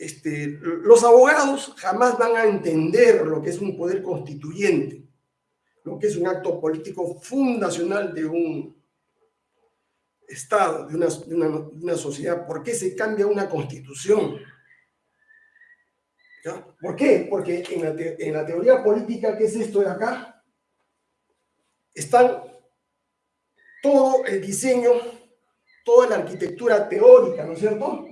este, los abogados jamás van a entender lo que es un poder constituyente, lo que es un acto político fundacional de un Estado, de una, sociedad. ¿Por qué se cambia una constitución? ¿Por qué? Porque en la, teoría política, ¿qué es esto de acá? Están todo el diseño, toda la arquitectura teórica, ¿no es cierto?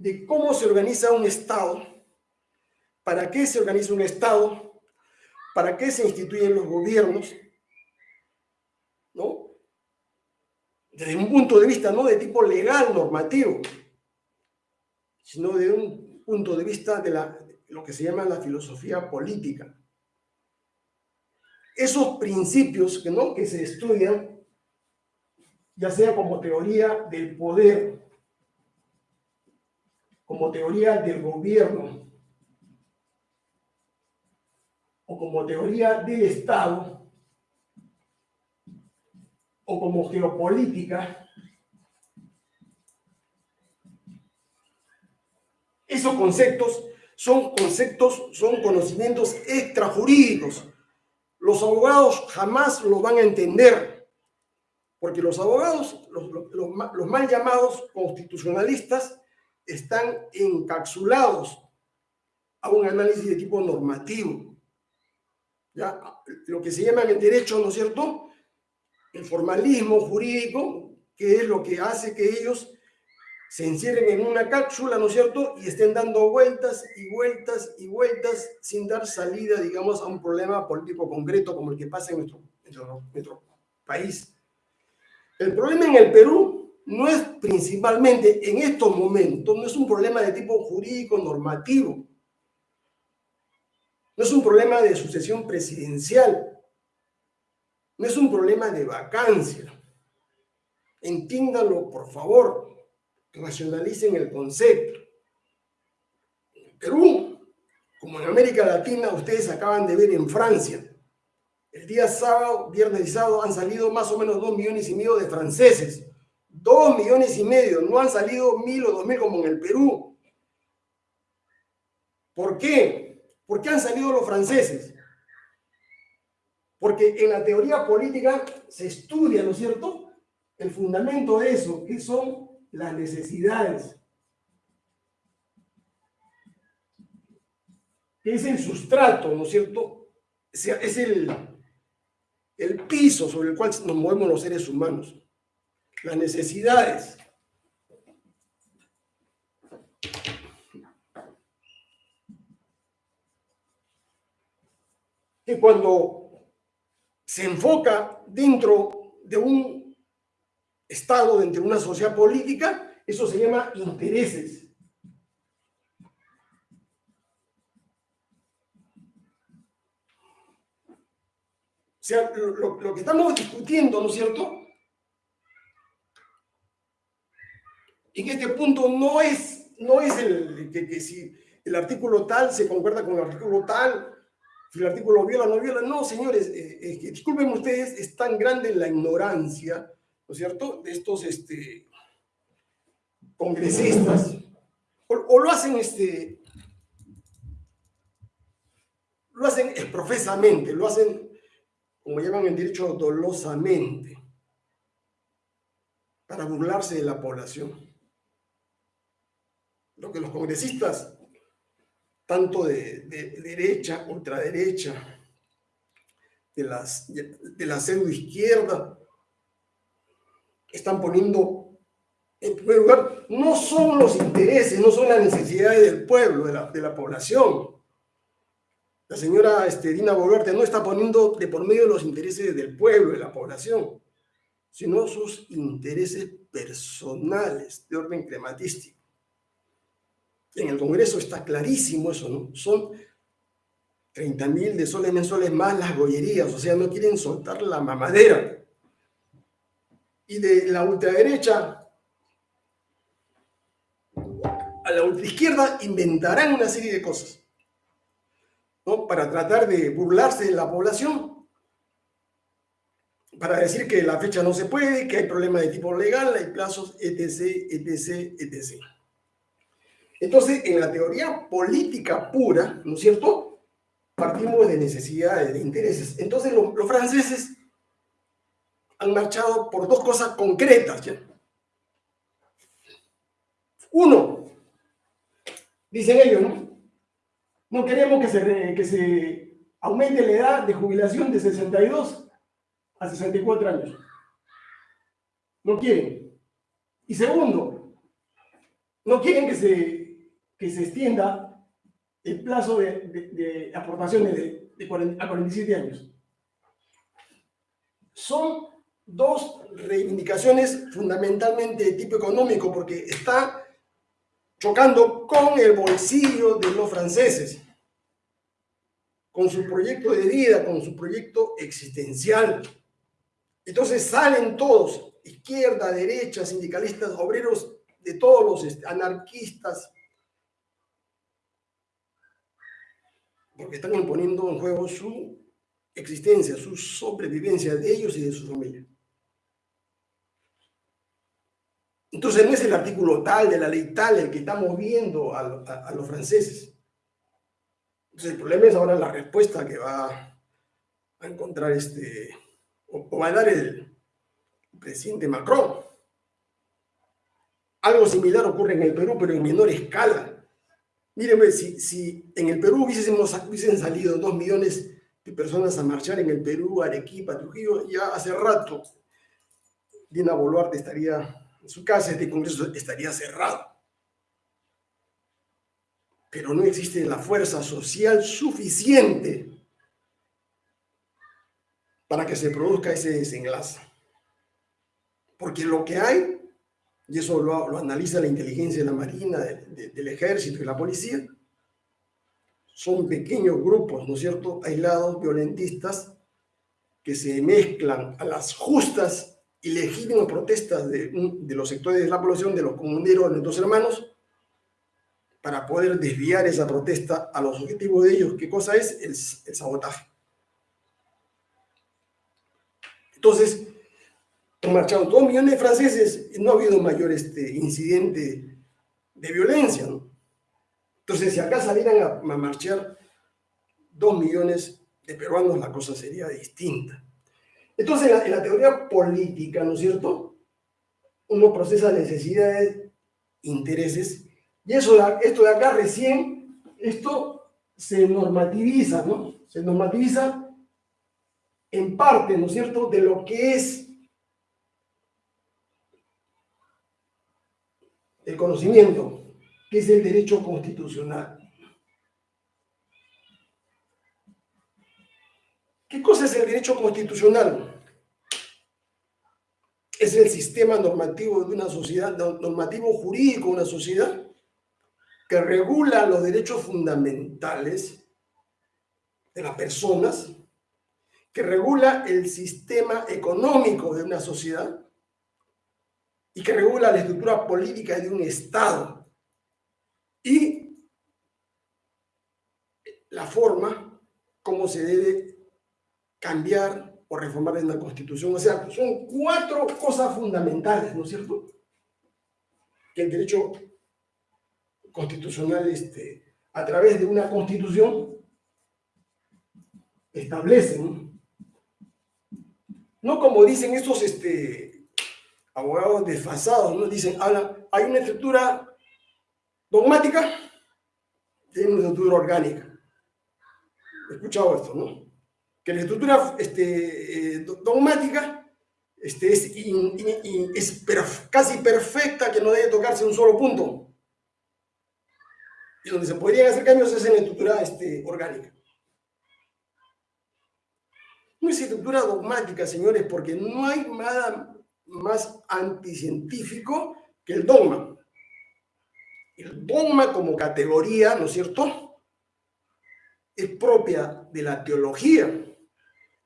De cómo se organiza un Estado, para qué se organiza un Estado, para qué se instituyen los gobiernos, ¿no? Desde un punto de vista no de tipo legal, normativo, sino de un punto de vista de la, lo que se llama la filosofía política. Esos principios que, ¿no? que se estudian, ya sea como teoría del poder, como teoría del gobierno o como teoría del Estado o como geopolítica, esos conceptos son conceptos, son conocimientos extrajurídicos. Los abogados jamás lo van a entender, porque los abogados, los, los mal llamados constitucionalistas, están encapsulados a un análisis de tipo normativo. ¿ya? Lo que se llama el derecho, ¿no es cierto? El formalismo jurídico, que es lo que hace que ellos se encierren en una cápsula, ¿no es cierto? Y estén dando vueltas y vueltas y vueltas sin dar salida, digamos, a un problema político concreto como el que pasa en nuestro, nuestro país. El problema en el Perú no es principalmente en estos momentos, no es un problema de tipo jurídico normativo, no es un problema de sucesión presidencial, no es un problema de vacancia. Entiéndanlo, por favor, racionalicen el concepto. En Perú, como en América Latina, ustedes acaban de ver en Francia, el día sábado, viernes y sábado han salido más o menos dos millones y medio de franceses Dos millones y medio, no han salido mil o dos mil como en el Perú. ¿Por qué? ¿Por qué han salido los franceses? Porque en la teoría política se estudia, ¿no es cierto? El fundamento de eso, que son las necesidades. es el sustrato, ¿no es cierto? Es el, el piso sobre el cual nos movemos los seres humanos las necesidades. Que cuando se enfoca dentro de un Estado, dentro de una sociedad política, eso se llama intereses. O sea, lo, lo que estamos discutiendo, ¿no es cierto? En este punto no es, no es el que, si el artículo tal se concuerda con el artículo tal, si el artículo viola o no viola. No, señores, eh, disculpen ustedes, es tan grande la ignorancia, ¿no es cierto?, de estos este, congresistas, o, lo hacen este, lo hacen profesamente, lo hacen, como llaman en derecho, dolosamente, para burlarse de la población lo que los congresistas, tanto de, derecha, ultraderecha, de, las, de la pseudo izquierda, están poniendo en primer lugar, no son los intereses, no son las necesidades del pueblo, de la, de la población. La señora este, Dina Boluarte no está poniendo de por medio los intereses del pueblo, de la población, sino sus intereses personales de orden crematístico. En el Congreso está clarísimo eso, ¿no? Son 30 mil de soles mensuales más las gollerías, o sea, no quieren soltar la mamadera. Y de la ultraderecha a la ultraizquierda inventarán una serie de cosas, ¿no? Para tratar de burlarse de la población, para decir que la fecha no se puede, que hay problemas de tipo legal, hay plazos, etc., etc., etc. Entonces, en la teoría política pura, ¿no es cierto? Partimos de necesidades, de intereses. Entonces, los, franceses han marchado por dos cosas concretas. Uno, dicen ellos, ¿no? No queremos que se aumente la edad de jubilación de 62 a 64 años. No quieren. Y segundo, no quieren que se, que se extienda el plazo de, aportaciones de, a 47 años. Son dos reivindicaciones fundamentalmente de tipo económico porque está chocando con el bolsillo de los franceses, con su proyecto de vida, con su proyecto existencial. Entonces salen todos, izquierda, derecha, sindicalistas, obreros, de todos los anarquistas, porque están imponiendo en juego su existencia, su sobrevivencia de ellos y de su familia. Entonces no es el artículo tal de la ley tal el que estamos viendo a, los franceses. Entonces el problema es ahora la respuesta que va a encontrar este o, va a dar el presidente Macron. Algo similar ocurre en el Perú, pero en menor escala. Mírenme, si, si en el Perú hubiesen salido dos millones de personas a marchar en el Perú, Arequipa, Trujillo, ya hace rato Dina Boluarte estaría en su casa, este Congreso estaría cerrado. Pero no existe la fuerza social suficiente para que se produzca ese desenlace. Porque lo que hay, y eso lo, analiza la inteligencia de la Marina, del Ejército y la Policía, son pequeños grupos, ¿no es cierto?, aislados, violentistas, que se mezclan a las justas y legítimas protestas de, los sectores de la población, de los comuneros, de nuestros hermanos, para poder desviar esa protesta a los objetivos de ellos. ¿Qué cosa es? el sabotaje. Entonces, han marchado dos millones de franceses no ha habido mayor este, incidente de violencia. Entonces, si acá salieran a, marchar dos millones de peruanos, la cosa sería distinta. Entonces, en la, teoría política, ¿no es cierto? Uno procesa necesidades, intereses, y eso, esto de acá recién, esto se normativiza, ¿no? Se normativiza en parte, ¿no es cierto?, de lo que es el conocimiento, que es el derecho constitucional. ¿Qué cosa es el derecho constitucional? Es el sistema normativo de una sociedad, normativo jurídico de una sociedad que regula los derechos fundamentales de las personas que regula el sistema económico de una sociedad y que regula la estructura política de un Estado y la forma como se debe cambiar o reformar en la Constitución. O sea, son cuatro cosas fundamentales, ¿no es cierto? Que el derecho constitucional, este, a través de una constitución, establece, ¿no? No como dicen estos este, abogados desfasados, ¿no? Dicen, hay una estructura dogmática y una estructura orgánica. He escuchado esto, ¿no? Que la estructura este, eh, dogmática este, es, es casi perfecta, que no debe tocarse un solo punto. Y donde se podrían hacer cambios es en la estructura este, orgánica. No es estructura dogmática, señores, porque no hay nada más anticientífico que el dogma. El dogma como categoría, ¿no es cierto?, es propia de la teología.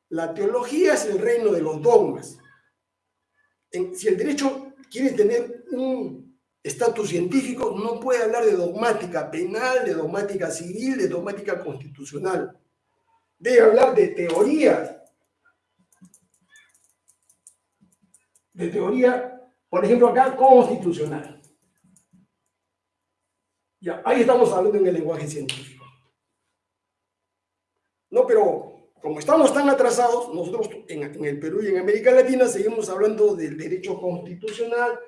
La teología es el reino de los dogmas. si el derecho quiere tener un estatus científico, no puede hablar de dogmática penal, de dogmática civil, de dogmática constitucional. Debe hablar de teorías de teoría, por ejemplo acá, constitucional. Ya, ahí estamos hablando en el lenguaje científico. No, pero como estamos tan atrasados, nosotros en, en, el Perú y en América Latina seguimos hablando del derecho constitucional,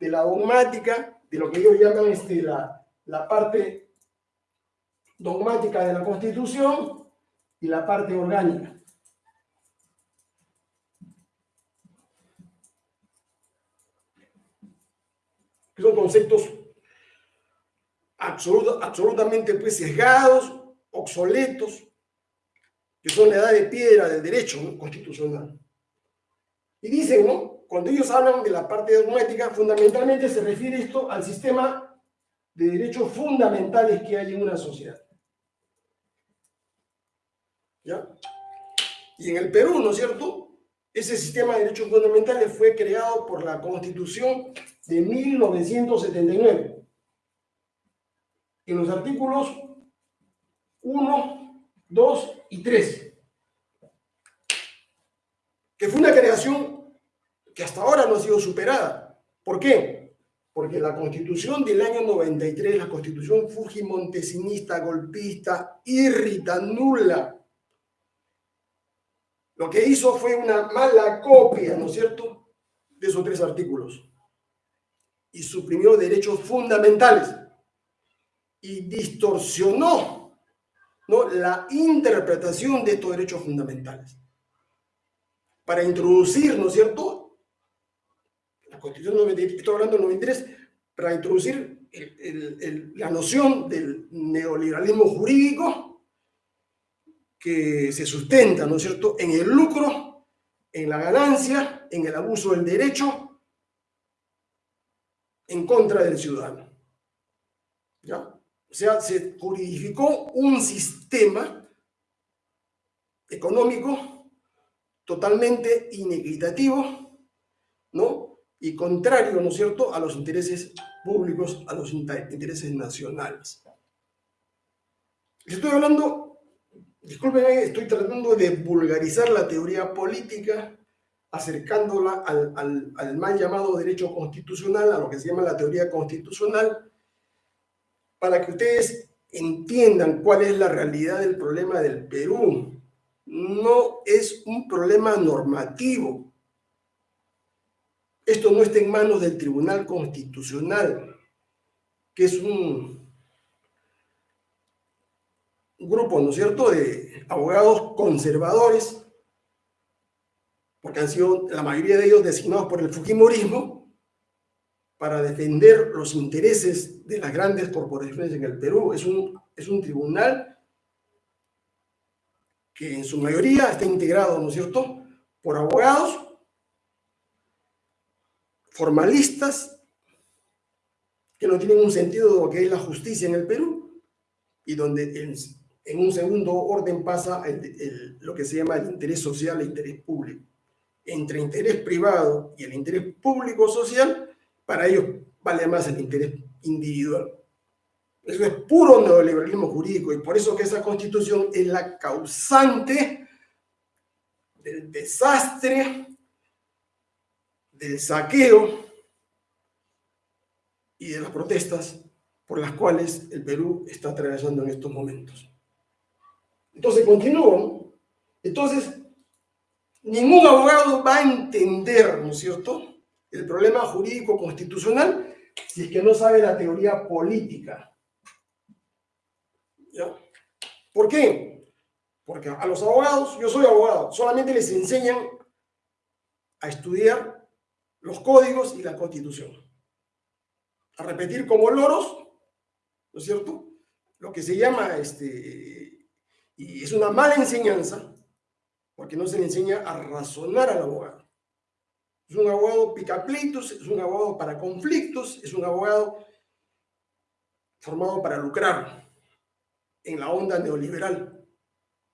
de la dogmática, de lo que ellos llaman este, la, la parte dogmática de la Constitución y la parte orgánica. Que son conceptos absolutamente pues, sesgados, obsoletos, que son la edad de piedra del derecho constitucional. Y dicen, ¿no? Cuando ellos hablan de la parte dogmática, fundamentalmente se refiere esto al sistema de derechos fundamentales que hay en una sociedad. ¿Ya? Y en el Perú, ¿no es cierto? Ese sistema de derechos fundamentales fue creado por la Constitución de 1979 en los artículos 1, 2 y 3, que fue una creación que hasta ahora no ha sido superada. ¿Por qué? Porque la constitución del año 93, la constitución fujimontesinista, golpista, irrita, nula, lo que hizo fue una mala copia, ¿no es cierto?, de esos tres artículos. Y suprimió derechos fundamentales y distorsionó ¿no? la interpretación de estos derechos fundamentales. Para introducir, ¿no es cierto? La Constitución 93, estoy hablando del 93, para introducir la noción del neoliberalismo jurídico que se sustenta, ¿no es cierto?, en el lucro, en la ganancia, en el abuso del derecho, en contra del ciudadano. ¿Ya? O sea, se juridificó un sistema económico totalmente inequitativo, ¿no? Y contrario, ¿no es cierto?, a los intereses públicos, a los intereses nacionales. Estoy hablando, discúlpenme, estoy tratando de vulgarizar la teoría política, acercándola al, al, al mal llamado derecho constitucional, a lo que se llama la teoría constitucional, para que ustedes entiendan cuál es la realidad del problema del Perú. No es un problema normativo. Esto no está en manos del Tribunal Constitucional, que es un, grupo, ¿no es cierto?, de abogados conservadores, porque han sido la mayoría de ellos designados por el Fujimorismo, para defender los intereses de las grandes corporaciones en el Perú. Es un, es un tribunal que en su mayoría está integrado, ¿no es cierto?, por abogados formalistas que no tienen un sentido de lo que es la justicia en el Perú y donde en, un segundo orden pasa el, lo que se llama el interés social e interés público. Entre interés privado y el interés público social para ellos vale más el interés individual. Eso es puro neoliberalismo jurídico y por eso que esa constitución es la causante del desastre, del saqueo y de las protestas por las cuales el Perú está atravesando en estos momentos. Entonces, continúo. Entonces, ningún abogado va a entender, ¿no es cierto?, el problema jurídico constitucional si es que no sabe la teoría política. ¿Ya? ¿Por qué? Porque a los abogados, yo soy abogado, solamente les enseñan a estudiar los códigos y la constitución. A repetir como loros, ¿no es cierto? Lo que se llama, este, y es una mala enseñanza, porque no se le enseña a razonar al abogado. Es un abogado picapleitos, es un abogado para conflictos, es un abogado formado para lucrar en la onda neoliberal.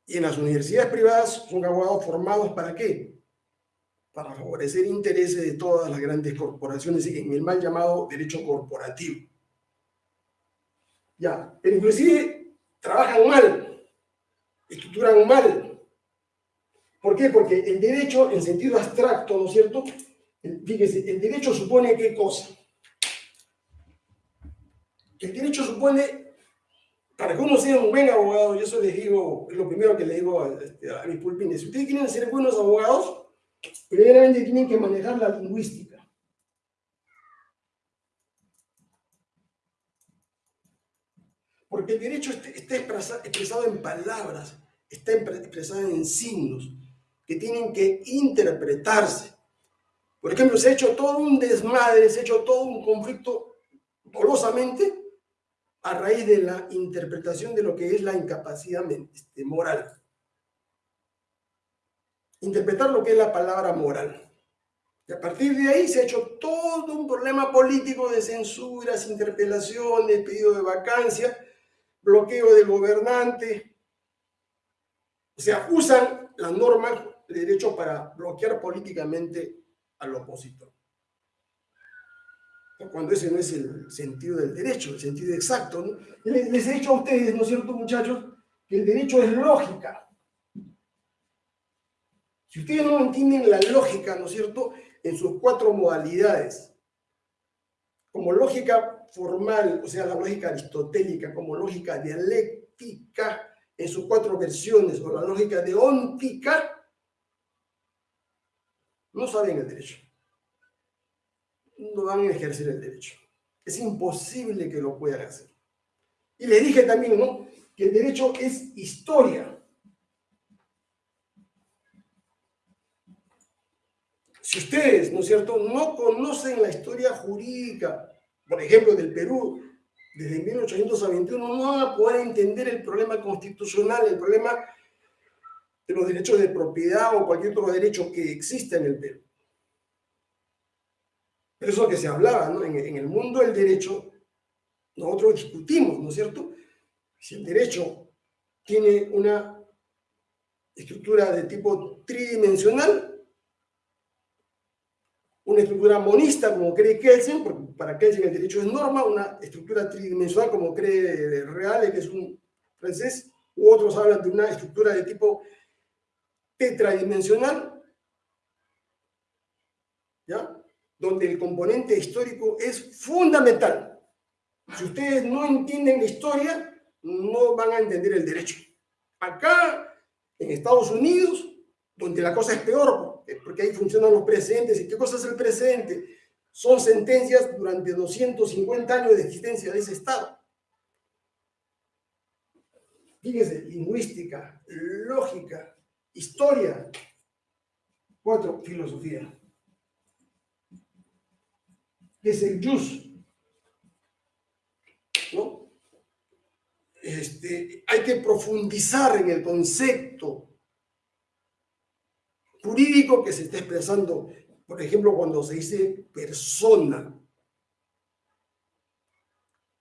Y en las universidades privadas son abogados formados para qué? Para favorecer intereses de todas las grandes corporaciones en el mal llamado derecho corporativo. Ya, pero inclusive trabajan mal, estructuran mal, ¿Por qué? Porque el derecho en sentido abstracto, ¿no es cierto?, Fíjese, el derecho supone qué cosa. El derecho supone, para que uno sea un buen abogado, yo eso les digo, es lo primero que le digo a, este, mis pulpines, si ustedes quieren ser buenos abogados, primeramente tienen que manejar la lingüística. Porque el derecho está expresado en palabras, está expresado en signos que tienen que interpretarse. Por ejemplo, se ha hecho todo un desmadre, se ha hecho todo un conflicto dolosamente a raíz de la interpretación de lo que es la incapacidad este, moral. Interpretar lo que es la palabra moral. Y a partir de ahí se ha hecho todo un problema político de censuras, interpelaciones, pedido de vacancia, bloqueo del gobernante. O sea, usan las normas de derecho para bloquear políticamente al opositor. Cuando ese no es el sentido del derecho, el sentido exacto. Les, he dicho a ustedes, ¿no es cierto, muchachos? Que el derecho es lógica. Si ustedes no entienden la lógica, ¿no es cierto?, en sus cuatro modalidades, como lógica formal, o sea, la lógica aristotélica, como lógica dialéctica, en sus cuatro versiones, o la lógica deóntica, no saben el derecho. No van a ejercer el derecho. Es imposible que lo puedan hacer. Y les dije también, ¿no? Que el derecho es historia. Si ustedes, ¿no es cierto?, no conocen la historia jurídica, por ejemplo, del Perú, desde 1821, no van a poder entender el problema constitucional, el problema de los derechos de propiedad o cualquier otro derecho que exista en el Perú. Pero eso que se hablaba, ¿no? En el mundo del derecho, nosotros discutimos, ¿no es cierto? Si el derecho tiene una estructura de tipo tridimensional, una estructura monista, como cree Kelsen, porque para Kelsen el derecho es norma, una estructura tridimensional, como cree Reale, que es un francés, u otros hablan de una estructura de tipo tetradimensional, ¿ya? donde el componente histórico es fundamental. Si ustedes no entienden la historia, no van a entender el derecho. Acá, en Estados Unidos, donde la cosa es peor, porque ahí funcionan los precedentes. ¿Y qué cosa es el precedente? Son sentencias durante 250 años de existencia de ese Estado. Fíjense, lingüística, lógica, Historia. Cuatro, filosofía. es el jus. ¿No? Este, hay que profundizar en el concepto jurídico que se está expresando, por ejemplo, cuando se dice persona,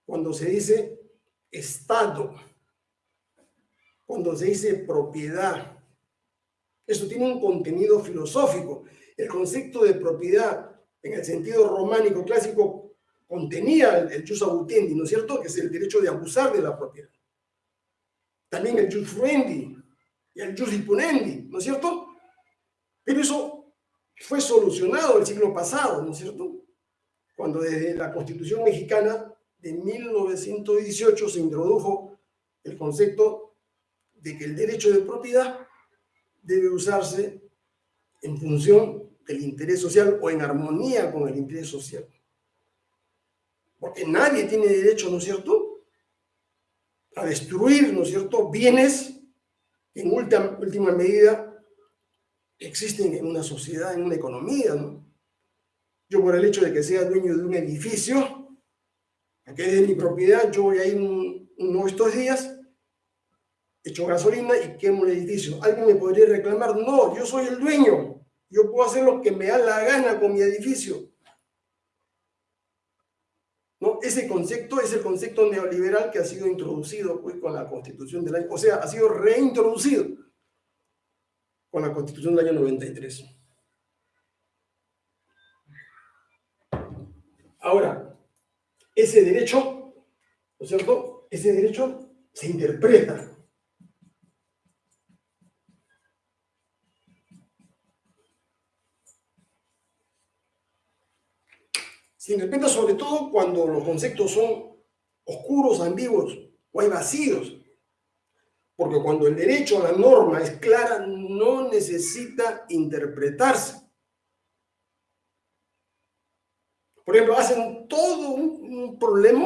cuando se dice Estado, cuando se dice propiedad, eso tiene un contenido filosófico. El concepto de propiedad, en el sentido románico clásico, contenía el, jus abutendi, ¿no es cierto? Que es el derecho de abusar de la propiedad. También el jus fruendi y el jus impunendi, ¿no es cierto? Pero eso fue solucionado el siglo pasado, ¿no es cierto? Cuando desde la Constitución mexicana de 1918 se introdujo el concepto de que el derecho de propiedad debe usarse en función del interés social o en armonía con el interés social. Porque nadie tiene derecho, ¿no es cierto?, a destruir, ¿no es cierto?, bienes en última medida existen en una sociedad, en una economía, ¿no? Yo por el hecho de que sea dueño de un edificio, que es mi propiedad, yo voy a ir uno de estos días echo gasolina y quemo el edificio. ¿Alguien me podría reclamar? No, yo soy el dueño. Yo puedo hacer lo que me da la gana con mi edificio. ¿No? Ese concepto es el concepto neoliberal que ha sido introducido pues, con la Constitución del año, o sea, ha sido reintroducido la Constitución del año 93. Ahora, ese derecho, ¿no es cierto? Ese derecho se interpreta Se interpreta sobre todo cuando los conceptos son oscuros, ambiguos o hay vacíos. Porque cuando el derecho a la norma es clara, no necesita interpretarse. Por ejemplo, hacen todo un, problema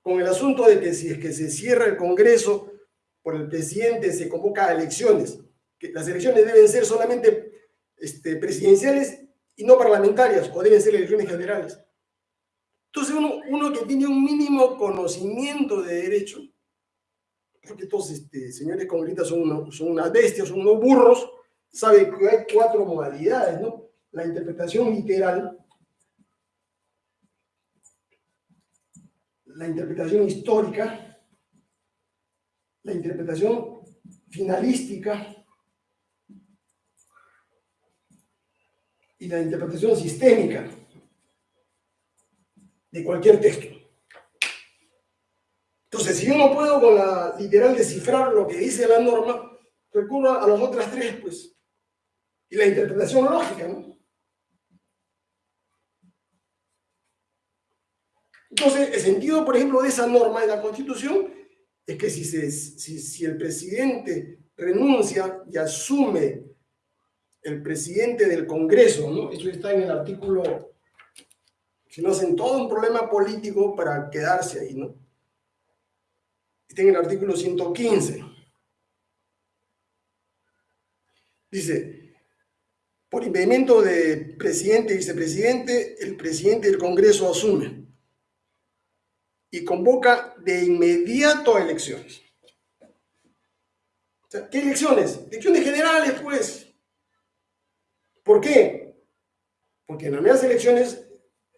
con el asunto de que si es que se cierra el Congreso por el presidente, se convoca a elecciones. Que las elecciones deben ser solamente este, presidenciales y no parlamentarias, o deben ser elecciones generales. Entonces uno, uno que tiene un mínimo conocimiento de derecho, porque estos este, señores congresistas son, son unas bestias, son unos burros, sabe que hay cuatro modalidades, ¿no? La interpretación literal, la interpretación histórica, la interpretación finalística y la interpretación sistémica de cualquier texto. Entonces, si yo no puedo con la literal descifrar lo que dice la norma, recurro a las otras tres, pues, y la interpretación lógica, ¿no? Entonces, el sentido, por ejemplo, de esa norma de la Constitución es que si, si el presidente renuncia y asume el presidente del Congreso, ¿no? Eso está en el artículo, si no hacen todo un problema político para quedarse ahí, ¿no? Está en el artículo 115. Dice, por impedimento de presidente y vicepresidente, el presidente del Congreso asume y convoca de inmediato a elecciones. ¿Qué elecciones? Elecciones generales, pues. ¿Por qué? Porque en las elecciones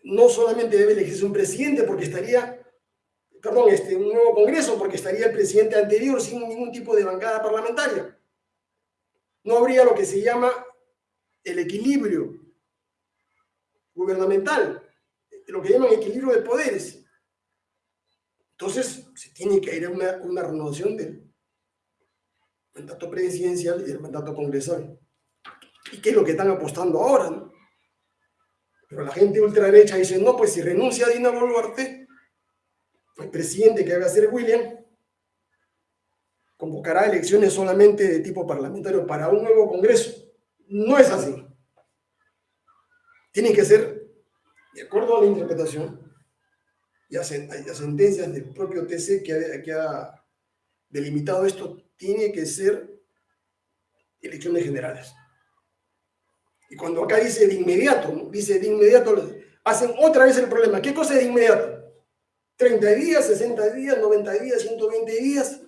no solamente debe elegirse un presidente, porque estaría, perdón, este, un nuevo Congreso, porque estaría el presidente anterior sin ningún tipo de bancada parlamentaria. No habría lo que se llama el equilibrio gubernamental, lo que llaman equilibrio de poderes. Entonces, se tiene que ir a una, una renovación del mandato presidencial y del mandato congresal. ¿Y qué es lo que están apostando ahora? ¿no? Pero la gente ultraderecha dice, no, pues si renuncia a Dina Boluarte, el presidente que va a ser William convocará elecciones solamente de tipo parlamentario para un nuevo Congreso. No es así. Tienen que ser, de acuerdo a la interpretación y a, sentencias del propio TC que ha delimitado esto, tiene que ser elecciones generales. Y cuando acá dice de inmediato, dice de inmediato, hacen otra vez el problema. ¿Qué cosa es de inmediato? 30 días, 60 días, 90 días, 120 días.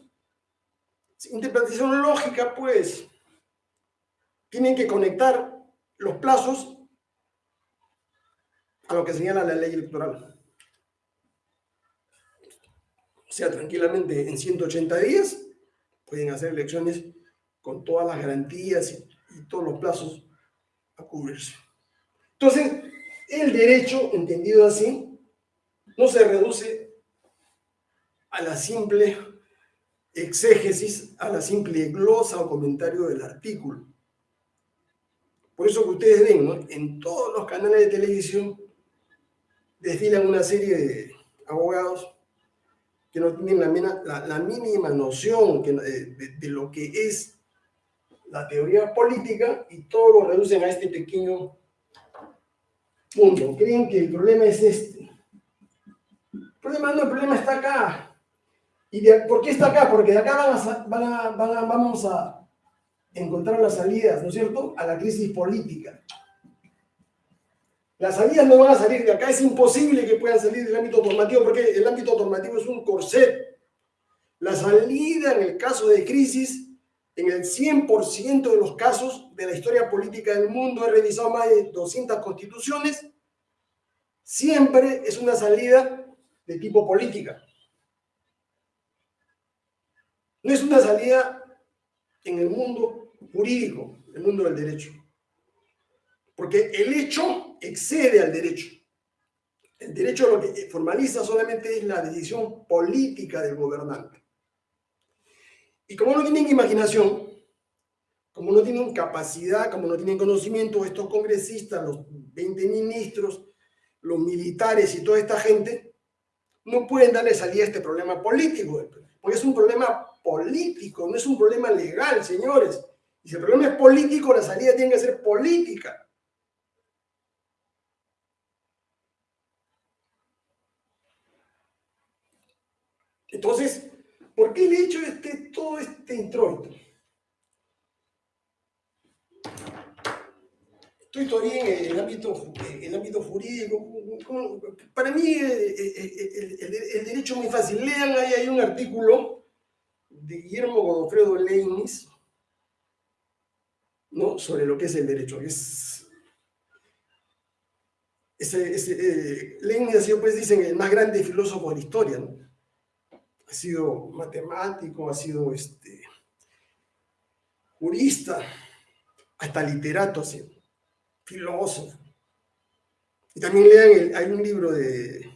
Interpretación lógica, pues. Tienen que conectar los plazos a lo que señala la ley electoral. O sea, tranquilamente en 180 días pueden hacer elecciones con todas las garantías y, y todos los plazos a cubrirse. Entonces, el derecho, entendido así, no se reduce a la simple exégesis, a la simple glosa o comentario del artículo. Por eso que ustedes ven, en todos los canales de televisión desfilan una serie de abogados que no tienen la, mínima noción de lo que es la teoría política y todo lo reducen a este pequeño punto. Creen que el problema es este. Problema el problema está acá. ¿Y por qué está acá? Porque de acá vamos a encontrar las salidas, ¿no es cierto?, a la crisis política. Las salidas no van a salir de acá, es imposible que puedan salir del ámbito normativo porque el ámbito normativo es un corset. La salida en el caso de crisis en el 100% de los casos de la historia política del mundo, he revisado más de 200 constituciones, siempre es una salida de tipo política. No es una salida en el mundo jurídico, el mundo del derecho. Porque el hecho excede al derecho. El derecho lo que formaliza solamente es la decisión política del gobernante. Y como no tienen imaginación, como no tienen capacidad, como no tienen conocimiento, estos congresistas, los 20 ministros, los militares y toda esta gente, no pueden darle salida a este problema político, porque es un problema político, no es un problema legal, señores. Y si el problema es político, la salida tiene que ser política. Entonces, ¿por qué le he hecho este, todo este introito? Estoy todavía en el ámbito, el ámbito jurídico. Para mí eh, eh, el, derecho es muy fácil. Lean, ahí hay un artículo de Guillermo Godofredo Leibniz ¿no? sobre lo que es el derecho. Es, ese, Leibniz ha sido, pues dicen, el más grande filósofo de la historia. ¿no? Ha sido matemático, ha sido este, jurista, hasta literato ha sido filósofo. Y también lean, hay un libro de,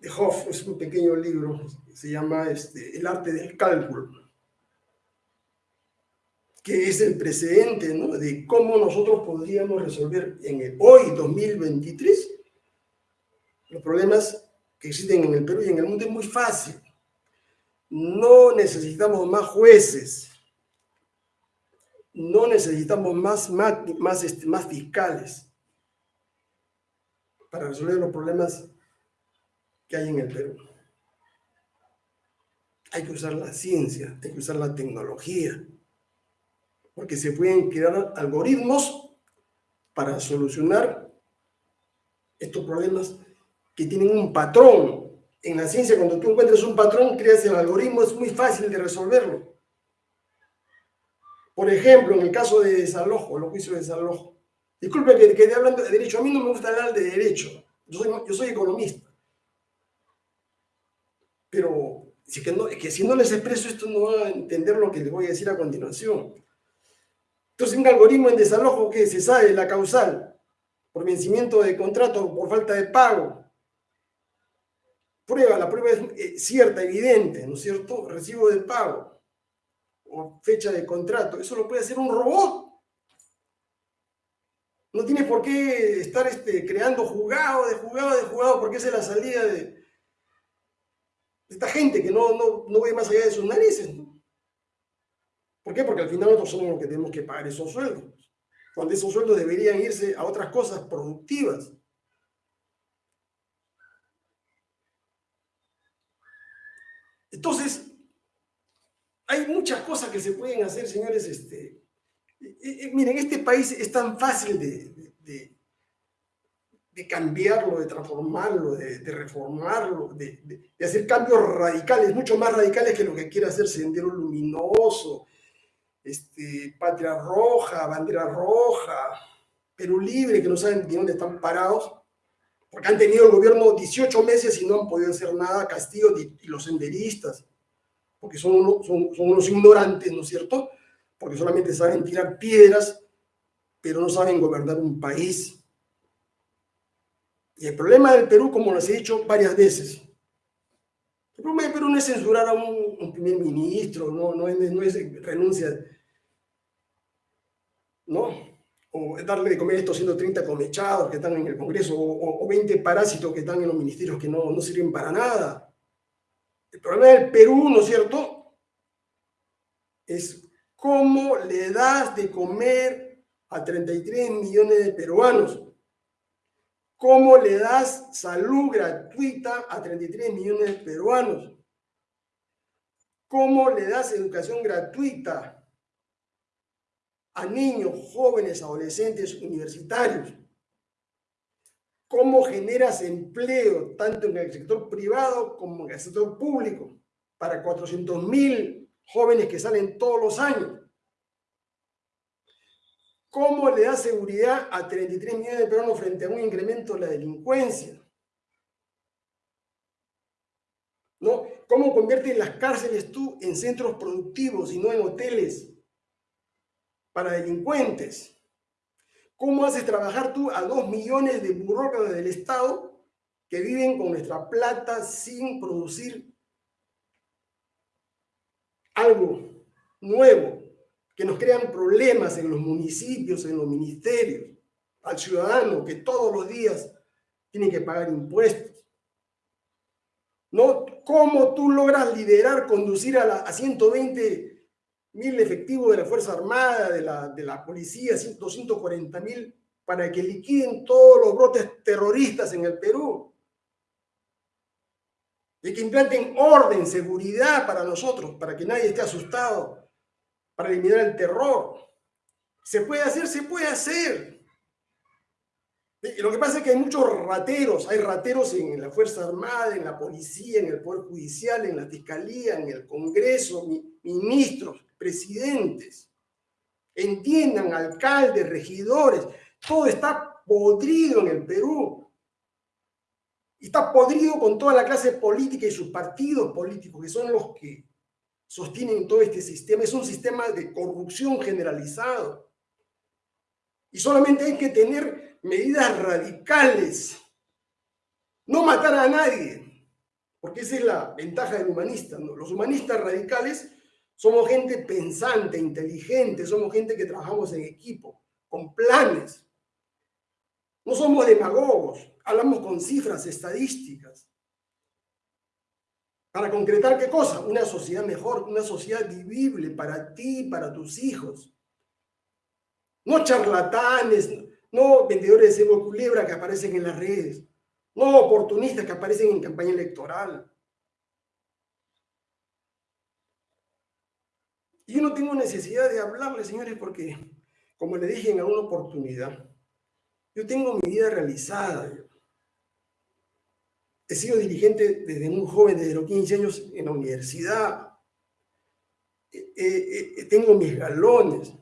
de Hoff, es un pequeño libro, se llama este, El arte del cálculo, que es el precedente de cómo nosotros podríamos resolver en el hoy, 2023, los problemas que existen en el Perú y en el mundo es muy fácil. No necesitamos más jueces, no necesitamos más, este, más, fiscales para resolver los problemas que hay en el Perú. Hay que usar la ciencia, hay que usar la tecnología, porque se pueden crear algoritmos para solucionar estos problemas que tienen un patrón. En la ciencia, cuando tú encuentras un patrón, creas el algoritmo, es muy fácil de resolverlo. Por ejemplo, en el caso de desalojo, los juicios de desalojo. Disculpe que quede hablando de derecho. A mí no me gusta hablar de derecho. Yo soy, yo soy economista. Pero si que, no, que si no les expreso esto, no van a entender lo que les voy a decir a continuación. Entonces, un algoritmo en desalojo que se sabe la causal por vencimiento de contrato por falta de pago. Prueba, la prueba es eh, cierta, evidente, ¿no es cierto? Recibo de pago o fecha de contrato. Eso lo puede hacer un robot. No tiene por qué estar este, creando jugado de jugado de jugado, porque esa es la salida de, esta gente que no, no, no, ve más allá de sus narices. ¿Por qué? Porque al final nosotros somos los que tenemos que pagar esos sueldos. Cuando esos sueldos deberían irse a otras cosas productivas. Entonces, hay muchas cosas que se pueden hacer, señores. Este, miren, este país es tan fácil de, de, cambiarlo, de transformarlo, de, reformarlo, de, hacer cambios radicales, mucho más radicales que lo que quiere hacer Sendero Luminoso, este, Patria Roja, Bandera Roja, Perú Libre, que no saben de dónde están parados, porque han tenido el gobierno 18 meses y no han podido hacer nada, Castillo y los senderistas porque son, son, unos ignorantes, ¿no es cierto? Porque solamente saben tirar piedras, pero no saben gobernar un país. Y el problema del Perú, como les he dicho varias veces, el problema del Perú no es censurar a un, primer ministro, no, no, es, no es renuncia, ¿no? o darle de comer estos 130 comechados que están en el Congreso, o, o, 20 parásitos que están en los ministerios que no, no sirven para nada. El problema del Perú, ¿no es cierto? Es cómo le das de comer a 33 millones de peruanos. ¿Cómo le das salud gratuita a 33 millones de peruanos? ¿Cómo le das educación gratuita a niños, jóvenes, adolescentes, universitarios? Cómo generas empleo tanto en el sector privado como en el sector público para 400 mil jóvenes que salen todos los años. ¿Cómo le das seguridad a 33 millones de peruanos frente a un incremento de la delincuencia? ¿No? ¿Cómo conviertes las cárceles tú en centros productivos y no en hoteles para delincuentes? ¿Cómo haces trabajar tú a dos millones de burócratas del Estado que viven con nuestra plata sin producir algo nuevo, que nos crean problemas en los municipios, en los ministerios, al ciudadano que todos los días tienen que pagar impuestos. ¿No? ¿Cómo tú logras liderar, conducir a, a 120 mil efectivos de la Fuerza Armada, de la, de la policía, 240 mil, para que liquiden todos los brotes terroristas en el Perú? Y que implanten orden, seguridad para nosotros, para que nadie esté asustado, para eliminar el terror. ¿Se puede hacer? Se puede hacer. Lo que pasa es que hay muchos rateros, hay rateros en la Fuerza Armada, en la policía, en el Poder Judicial, en la Fiscalía, en el Congreso, ministros, presidentes. Entiendan, alcaldes, regidores, todo está podrido en el Perú. Y está podrido con toda la clase política y sus partidos políticos, que son los que sostienen todo este sistema. Es un sistema de corrupción generalizado. Y solamente hay que tener medidas radicales. No matar a nadie, porque esa es la ventaja del humanista. Los humanistas radicales somos gente pensante, inteligente, somos gente que trabajamos en equipo, con planes. No somos demagogos, hablamos con cifras estadísticas. Para concretar qué cosa? Una sociedad mejor, una sociedad vivible para ti, para tus hijos. No charlatanes, no vendedores de cebo culebra que aparecen en las redes, no oportunistas que aparecen en campaña electoral. Y yo no tengo necesidad de hablarles, señores, porque, como le dije en alguna oportunidad, yo tengo mi vida realizada. He sido dirigente desde muy joven, desde los 15 años en la universidad. tengo mis galones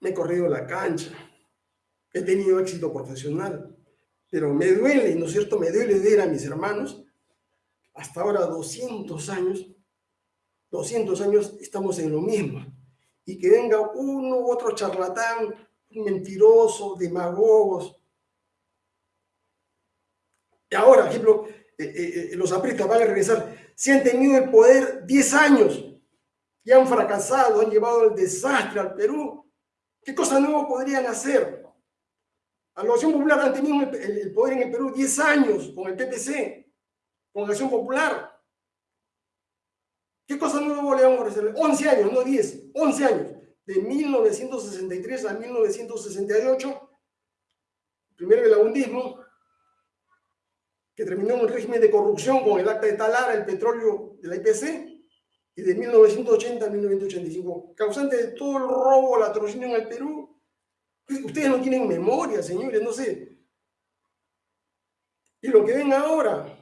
me he corrido la cancha, he tenido éxito profesional, pero me duele, ¿no es cierto? Me duele ver a mis hermanos, hasta ahora 200 años, 200 años estamos en lo mismo, y que venga uno u otro charlatán, mentiroso, demagogos. Y ahora, ejemplo, eh, eh, eh, los apristas van a regresar, si han tenido el poder 10 años y han fracasado, han llevado el desastre al Perú, ¿Qué cosas nuevas podrían hacer? A la Acción Popular han tenido el, poder en el Perú 10 años con el PPC, con la Acción Popular. ¿Qué cosas nuevas le vamos a ofrecer? 11 años, no 10, 11 años. De 1963 a 1968, primero el abundismo, que terminó en un régimen de corrupción con el acta de Talara, el petróleo de la IPC, de 1980 a 1985, causante de todo el robo, la atrocidad en el Perú. Ustedes no tienen memoria, señores, no sé. Y lo que ven ahora,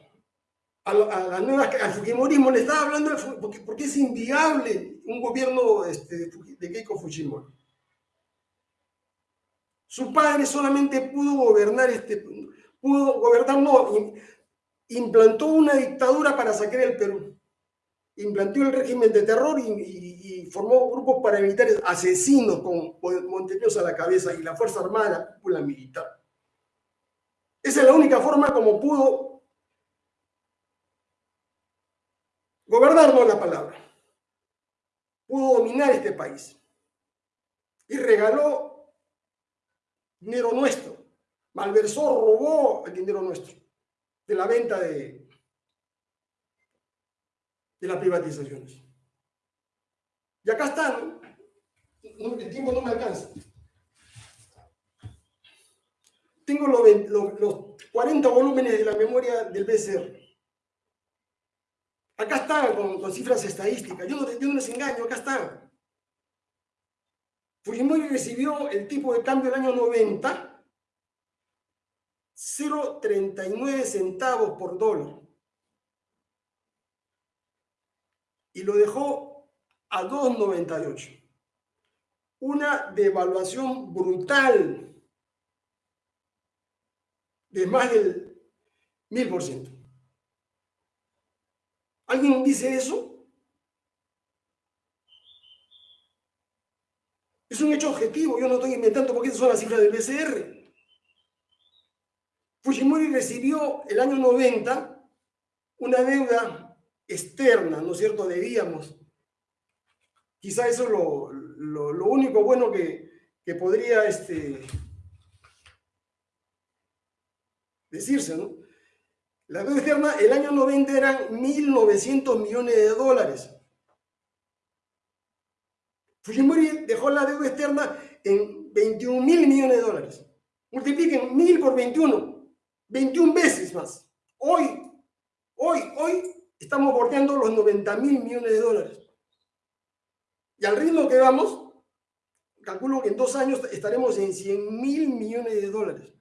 a, la nueva, al Fujimorismo le estaba hablando, porque, porque es inviable un gobierno este, de Keiko Fujimori. Su padre solamente pudo gobernar, este, pudo gobernar, no, implantó una dictadura para sacar el Perú implantó el régimen de terror y, formó grupos paramilitares asesinos con Montevideo a la cabeza y la Fuerza Armada, la militar. Esa es la única forma como pudo gobernar, no la palabra. Pudo dominar este país. Y regaló dinero nuestro. Malversó, robó el dinero nuestro de la venta de, de las privatizaciones. Y acá están, el tiempo no me alcanza. Tengo los, 40 volúmenes de la memoria del BCR. Acá están con, cifras estadísticas. Yo no, yo no les engaño, acá están. Fujimori recibió el tipo de cambio del año 90, 0,39 centavos por dólar. Y lo dejó a 2,98. Una devaluación brutal de más del 1000%. ¿Alguien dice eso? Es un hecho objetivo, yo no estoy inventando porque esas son las cifras del BCR. Fujimori recibió el año 90 una deuda externa, ¿no es cierto?, debíamos. Quizá eso es lo, único bueno que, que podría este, decirse, ¿no? La deuda externa el año 90 eran 1.900 millones de dólares. Fujimori dejó la deuda externa en 21 mil millones de dólares. Multipliquen mil por 21, 21 veces más. Hoy, hoy, hoy estamos bordeando los 90 mil millones de dólares. Y al ritmo que vamos, calculo que en dos años estaremos en 100 mil millones de dólares.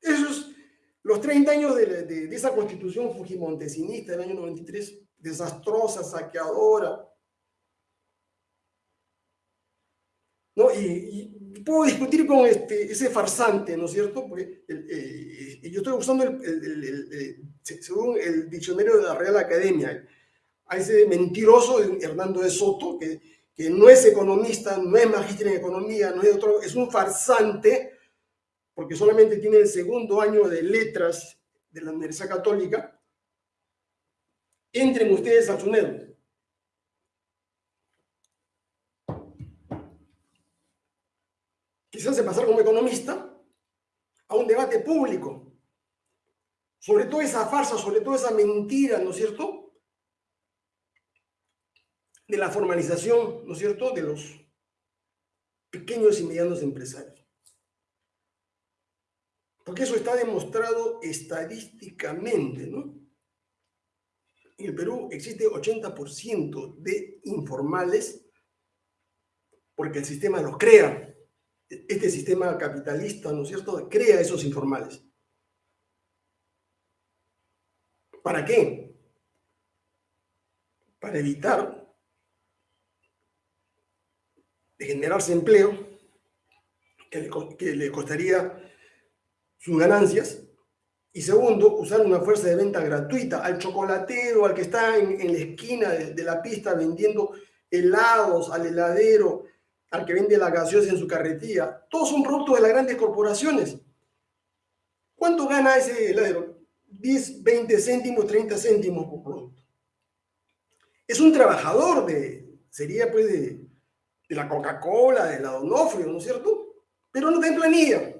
Esos, los 30 años de, de esa constitución fujimontesinista del año 93, desastrosa, saqueadora. ¿No? Y, puedo discutir con este, ese farsante, ¿no es cierto? Porque eh, yo estoy usando, el, según el diccionario de la Real Academia, a ese mentiroso Hernando de Soto, que, que no es economista, no es magíster en economía, no es otro, es un farsante, porque solamente tiene el segundo año de letras de la Universidad Católica, entren ustedes al túnel. Quizás se pasar como economista a un debate público sobre toda esa farsa, sobre toda esa mentira, ¿no es cierto? De la formalización, ¿no es cierto?, de los pequeños y medianos empresarios. Porque eso está demostrado estadísticamente, ¿no? en el Perú existe 80% de informales porque el sistema los crea. Este sistema capitalista, ¿no es cierto?, crea esos informales. ¿Para qué? Para evitar de generarse empleo que le, que le costaría sus ganancias y segundo, usar una fuerza de venta gratuita al chocolatero, al que está en, la esquina de, la pista vendiendo helados, al heladero, al que vende la gaseosa en su carretilla. Todos son productos de las grandes corporaciones. ¿Cuánto gana ese heladero? 10, 20 céntimos, 30 céntimos por producto. Es un trabajador de, sería pues de, de la Coca-Cola, de la Donofrio, ¿no es cierto? Pero no tiene planilla.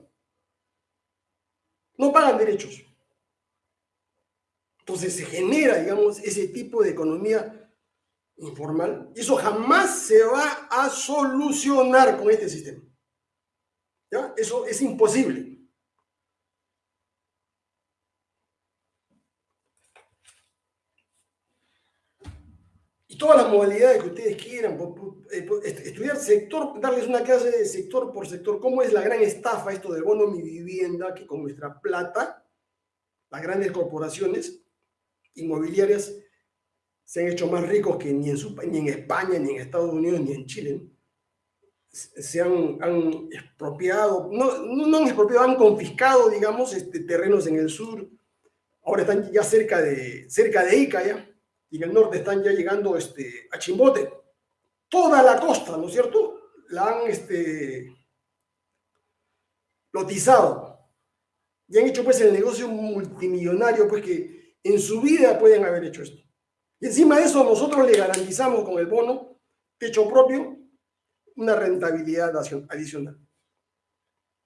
No pagan derechos. Entonces se genera, digamos, ese tipo de economía informal. Eso jamás se va a solucionar con este sistema. ¿Ya? Eso es imposible. Y todas las modalidades que ustedes quieran, eh, estudiar sector, darles una clase de sector por sector, cómo es la gran estafa esto del bono mi vivienda, que con nuestra plata, las grandes corporaciones, inmobiliarias se han hecho más ricos que ni en, ni en España, ni en Estados Unidos, ni en Chile. Se han, han expropiado, no, no, han expropiado, han confiscado, digamos, este, terrenos en el sur. Ahora están ya cerca de, cerca de Ica, ya, y en el norte están ya llegando este, a Chimbote. Toda la costa, ¿no es cierto? La han este, lotizado. Y han hecho pues el negocio multimillonario, pues que en su vida pueden haber hecho esto. Y encima de eso nosotros le garantizamos con el bono techo propio una rentabilidad adicional.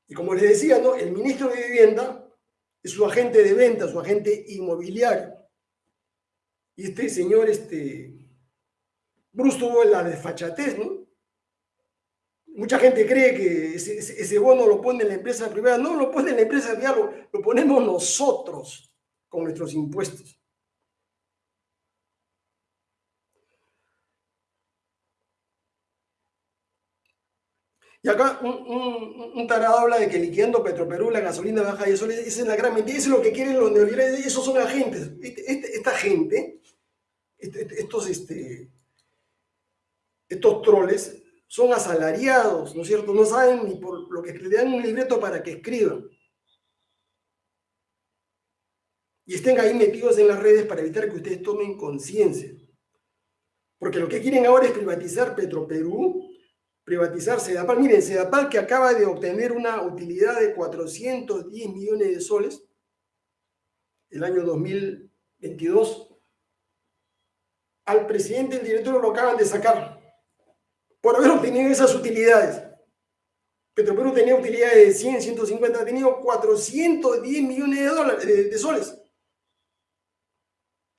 Y como les decía, ¿no? el ministro de Vivienda es su agente de venta, su agente inmobiliario. Y este señor, este, Bruce tuvo la desfachatez, ¿no? Mucha gente cree que ese, bono lo pone en la empresa privada. No lo pone en la empresa privada, lo ponemos nosotros con nuestros impuestos. Y acá un, tarado habla de que liquidando Petroperú la gasolina baja y eso, esa es la gran mentira, eso es lo que quieren los neoliberales, esos son agentes. Este, este, esta gente, este, estos, este, estos troles, son asalariados, ¿no es cierto? No saben ni por lo que le dan un libreto para que escriban. y estén ahí metidos en las redes para evitar que ustedes tomen conciencia. Porque lo que quieren ahora es privatizar Petroperú, privatizar Sedapal. Miren, Sedapal que acaba de obtener una utilidad de 410 millones de soles el año 2022, al presidente del directorio lo acaban de sacar por haber obtenido esas utilidades. Petroperú tenía utilidad de 100, 150, ha tenido 410 millones de, dólares, de, soles.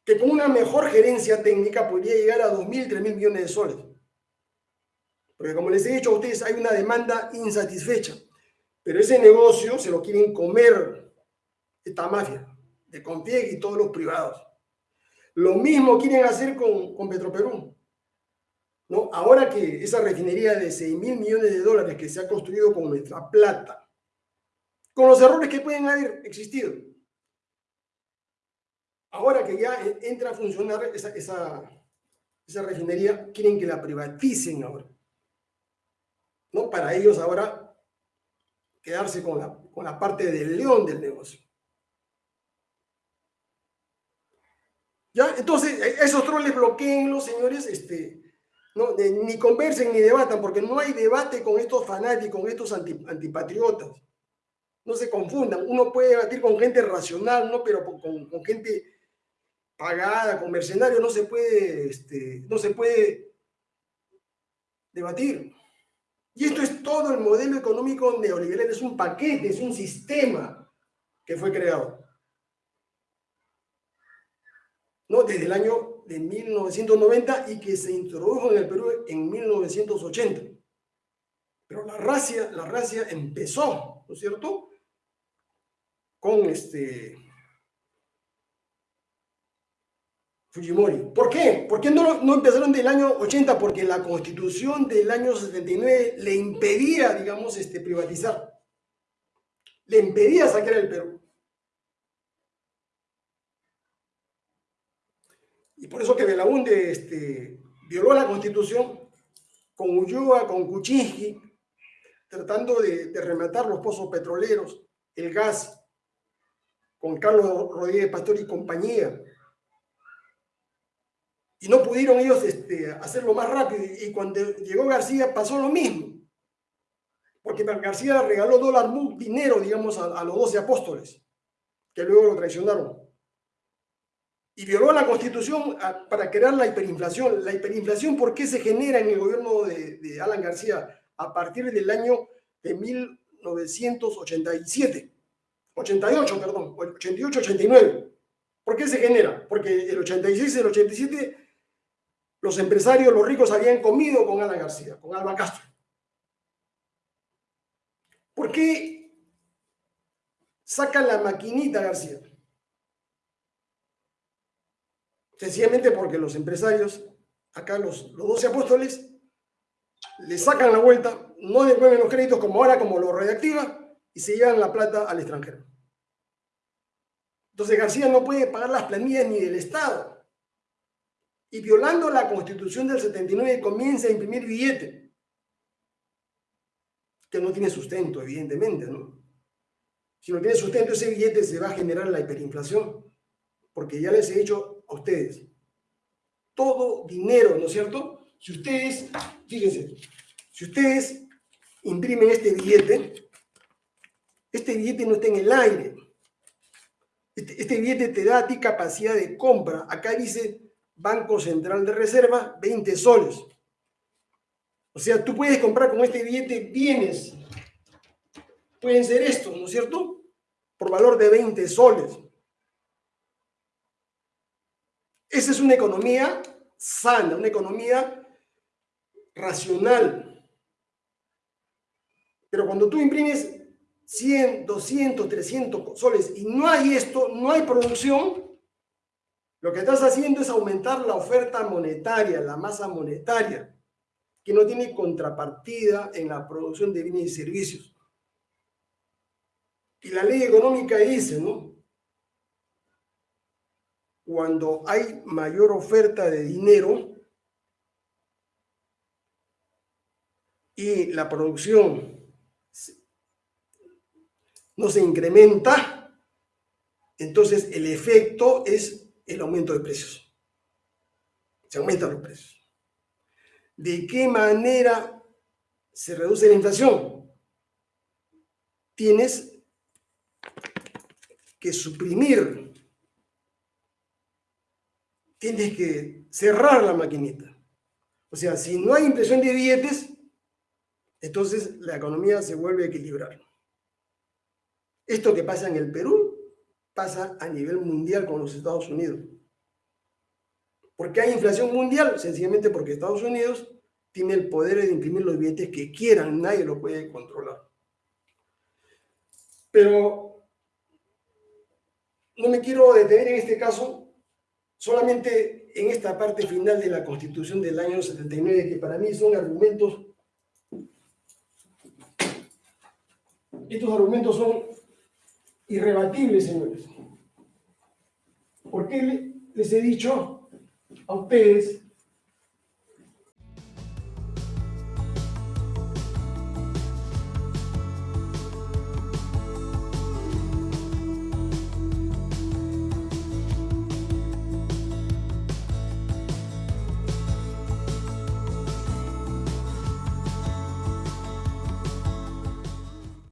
Que con una mejor gerencia técnica podría llegar a 2.000, 3.000 millones de soles. Porque como les he dicho a ustedes, hay una demanda insatisfecha. Pero ese negocio se lo quieren comer esta mafia de Confieg y todos los privados. Lo mismo quieren hacer con, con Petroperú. ¿no? Ahora que esa refinería de 6 mil millones de dólares que se ha construido con nuestra plata, con los errores que pueden haber existido, ahora que ya entra a funcionar esa, esa refinería, quieren que la privaticen ahora. ¿No? Para ellos ahora quedarse con la, con la parte del león del negocio. ¿Ya? Entonces, esos troles bloqueen los señores, este, no, ni conversen ni debatan, porque no hay debate con estos fanáticos, con estos antipatriotas. No se confundan. Uno puede debatir con gente racional, ¿no? pero con, con gente pagada, con mercenarios, no se puede, este, no se puede debatir. Y esto es todo el modelo económico neoliberal, es un paquete, es un sistema que fue creado. ¿No? Desde el año de 1990 y que se introdujo en el Perú en 1980. Pero la racia, la racia empezó, ¿no es cierto? Con este Fujimori. ¿Por qué? ¿Por qué no, no empezaron del año 80? Porque la constitución del año 79 le impedía, digamos, este, privatizar. Le impedía sacar el Perú. Y por eso que Belaunde este, violó la constitución con Ulloa, con Kuczynski, tratando de, rematar los pozos petroleros, el gas, con Carlos Rodríguez Pastor y compañía. Y no pudieron ellos este, hacerlo más rápido. Y cuando llegó García pasó lo mismo. Porque García regaló dólar dinero, digamos, a, a los doce apóstoles, que luego lo traicionaron y violó la constitución ah, para crear la hiperinflación. La hiperinflación, ¿por qué se genera en el gobierno de, Alan García a partir del año de 1987? 88, perdón, 88, 89. ¿Por qué se genera? Porque el 86 y el 87 los empresarios, los ricos habían comido con Alan García, con Alba Castro. ¿Por qué sacan la maquinita García? Sencillamente porque los empresarios, acá los, los 12 apóstoles, le sacan la vuelta, no devuelven los créditos como ahora, como lo reactiva, y se llevan la plata al extranjero. Entonces García no puede pagar las planillas ni del Estado. Y violando la constitución del 79 comienza a imprimir billete, que no tiene sustento, evidentemente, ¿no? Si no tiene sustento, ese billete se va a generar la hiperinflación, porque ya les he dicho ustedes. Todo dinero, ¿no es cierto? Si ustedes, fíjense, si ustedes imprimen este billete, este billete no está en el aire. Este, este, billete te da a ti capacidad de compra. Acá dice Banco Central de Reserva, 20 soles. O sea, tú puedes comprar con este billete bienes. Pueden ser estos, ¿no es cierto? Por valor de 20 soles. Esa es una economía sana, una economía racional. Pero cuando tú imprimes 100, 200, 300 soles y no hay esto, no hay producción, lo que estás haciendo es aumentar la oferta monetaria, la masa monetaria, que no tiene contrapartida en la producción de bienes y servicios. Y la ley económica dice, ¿no? cuando hay mayor oferta de dinero y la producción no se incrementa, entonces el efecto es el aumento de precios. Se aumentan los precios. ¿De qué manera se reduce la inflación? Tienes que suprimir tienes que cerrar la maquinita. O sea, si no hay impresión de billetes, entonces la economía se vuelve a equilibrar. Esto que pasa en el Perú pasa a nivel mundial con los Estados Unidos. ¿Por qué hay inflación mundial? Sencillamente porque Estados Unidos tiene el poder de imprimir los billetes que quieran, nadie lo puede controlar. Pero no me quiero detener en este caso, solamente en esta parte final de la Constitución del año 79, que para mí son argumentos, estos argumentos son irrebatibles, señores. ¿Por qué les he dicho a ustedes